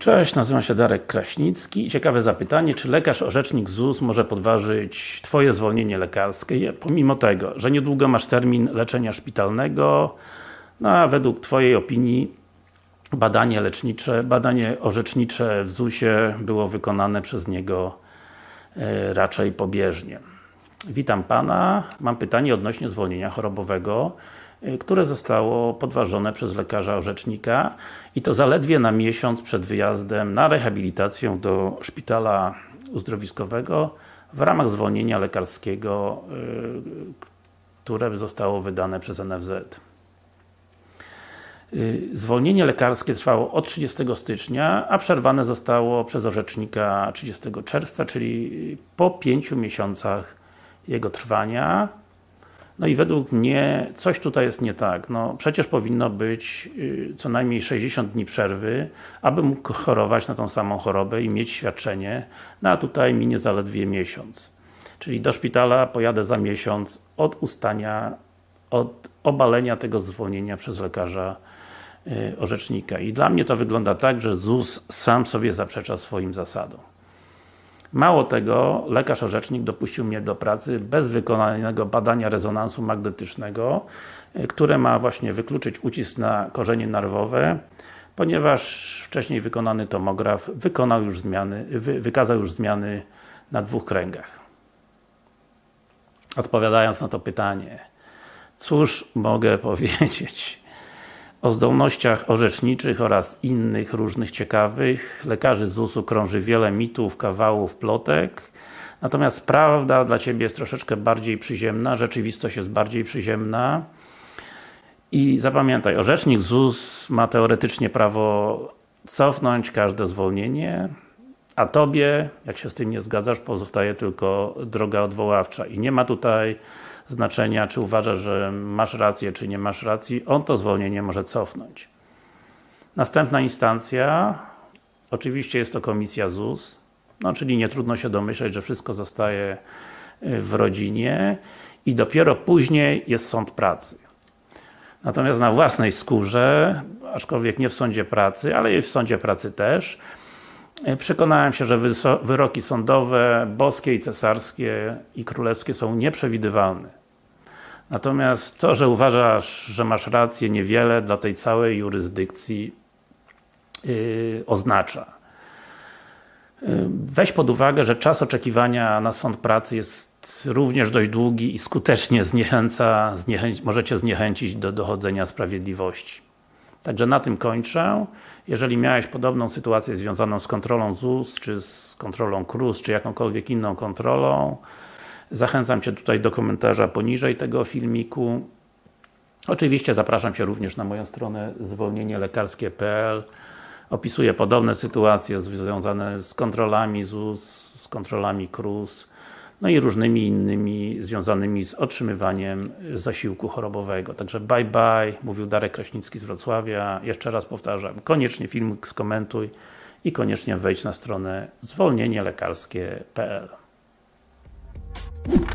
Cześć, nazywam się Darek Kraśnicki. Ciekawe zapytanie, czy lekarz orzecznik ZUS może podważyć Twoje zwolnienie lekarskie, pomimo tego, że niedługo masz termin leczenia szpitalnego, no a według Twojej opinii badanie lecznicze, badanie orzecznicze w ZUS-ie było wykonane przez niego e, raczej pobieżnie. Witam Pana. Mam pytanie odnośnie zwolnienia chorobowego, które zostało podważone przez lekarza orzecznika i to zaledwie na miesiąc przed wyjazdem na rehabilitację do szpitala uzdrowiskowego w ramach zwolnienia lekarskiego, y, które zostało wydane przez NFZ. Y, zwolnienie lekarskie trwało od 30 stycznia, a przerwane zostało przez orzecznika 30 czerwca, czyli po 5 miesiącach jego trwania. No i według mnie coś tutaj jest nie tak. No przecież powinno być y, co najmniej 60 dni przerwy, aby mógł chorować na tą samą chorobę i mieć świadczenie, no a tutaj minie zaledwie miesiąc. Czyli do szpitala pojadę za miesiąc od ustania, od obalenia tego zwolnienia przez lekarza y, orzecznika. I dla mnie to wygląda tak, że ZUS sam sobie zaprzecza swoim zasadom. Mało tego, lekarz orzecznik dopuścił mnie do pracy bez wykonanego badania rezonansu magnetycznego, e, które ma właśnie wykluczyć ucisk na korzenie nerwowe, ponieważ wcześniej wykonany tomograf wykonał już zmiany, wy, wykazał już zmiany na dwóch kręgach. Odpowiadając na to pytanie, cóż mogę powiedzieć? O zdolnościach orzeczniczych oraz innych różnych ciekawych. Lekarzy ZUS-u krąży wiele mitów, kawałów, plotek. Natomiast prawda dla Ciebie jest troszeczkę bardziej przyziemna, rzeczywistość jest bardziej przyziemna. I zapamiętaj, orzecznik ZUS ma teoretycznie prawo cofnąć każde zwolnienie a Tobie, jak się z tym nie zgadzasz, pozostaje tylko droga odwoławcza. I nie ma tutaj znaczenia, czy uważasz, że masz rację, czy nie masz racji, on to zwolnienie może cofnąć. Następna instancja, oczywiście jest to Komisja ZUS, no czyli nie trudno się domyśleć, że wszystko zostaje y, w rodzinie i dopiero później jest Sąd Pracy. Natomiast na własnej skórze, aczkolwiek nie w Sądzie Pracy, ale i w Sądzie Pracy też, y, Przekonałem się, że wyroki sądowe, boskie i cesarskie i królewskie są nieprzewidywalne. Natomiast to, że uważasz, że masz rację, niewiele dla tej całej jurysdykcji yy, oznacza. Yy, weź pod uwagę, że czas oczekiwania na sąd pracy jest również dość długi i skutecznie zniechęca, możecie zniechęcić do dochodzenia sprawiedliwości. Także na tym kończę. Jeżeli miałeś podobną sytuację związaną z kontrolą ZUS, czy z kontrolą KRUS, czy jakąkolwiek inną kontrolą, Zachęcam Cię tutaj do komentarza poniżej tego filmiku. Oczywiście zapraszam Cię również na moją stronę zwolnienielekarskie.pl Opisuję podobne sytuacje związane z kontrolami ZUS, z kontrolami KRUS, no i różnymi innymi związanymi z otrzymywaniem zasiłku chorobowego. Także bye bye, mówił Darek Kraśnicki z Wrocławia. Jeszcze raz powtarzam, koniecznie filmik skomentuj i koniecznie wejdź na stronę zwolnienielekarskie.pl Thank you.